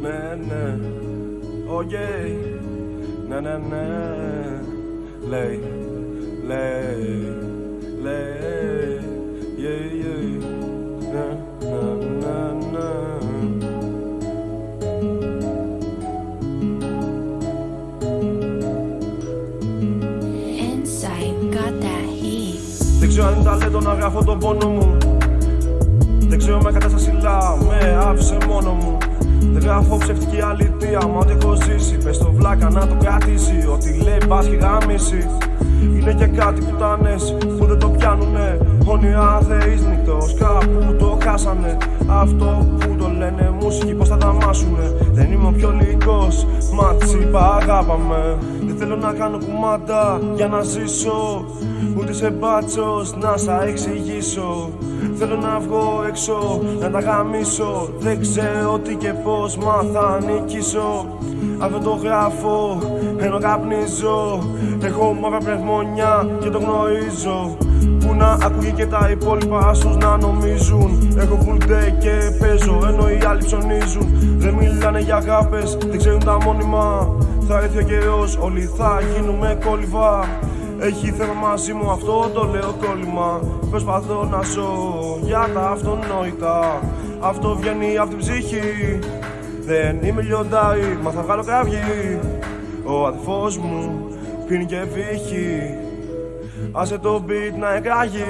Ναι, ναι, οκ Ναι, ναι, ναι. Λέει, λέει, λέει. Yeah, yeah Ναι, ναι, ναι, ναι. Inside got that heat. Δεν ξέρω αν είναι ταλέντο να γράφω τον πόνο μου Δεν ξέρω με κατάσταση λά, με άφησε μόνο μου. Δεν γράφω ψευτική αλήθεια, μα ό,τι έχω ζήσει Πες το βλάκα να το κρατήσει, ό,τι λέει πας και γάμισει Είναι και κάτι πουτάνες που δεν το πιάνουνε. Όνειρα θεείς νυχτός κάπου που το χάσανε. Αυτό που το λένε μουσική πως θα τα μάσουνε Δεν είμαι ο πιο λυκός, μα της είπα αγάπαμε. Δεν θέλω να κάνω κουμάντα για να ζήσω. Ούτε σε μπάτσος να σα εξηγήσω. Θέλω να βγω έξω, να τα γαμίσω. Δεν ξέρω τι και πως, μα θα νικήσω. Αυτό το γράφω, ενώ καπνίζω. Έχω μαύρα πνευμονιά και το γνωρίζω Που να ακούγει και τα υπόλοιπα άσους να νομίζουν. Έχω full day και παίζω, ενώ οι άλλοι ψωνίζουν. Δεν μιλάνε για αγάπες, δεν ξέρουν τα μόνιμα. Θα έρθει ο καιρός, όλοι θα γίνουμε κόλληβα. Έχει θέμα μαζί μου, αυτό το λέω κόλλημα. Προσπαθώ να ζω για τα αυτονόητα. Αυτό βγαίνει από την ψυχή. Δεν είμαι λιοντάρι, μα θα βγάλω κραυγή. Ο αδερφός μου πίνει και βύχει Άσε το beat να εκράγει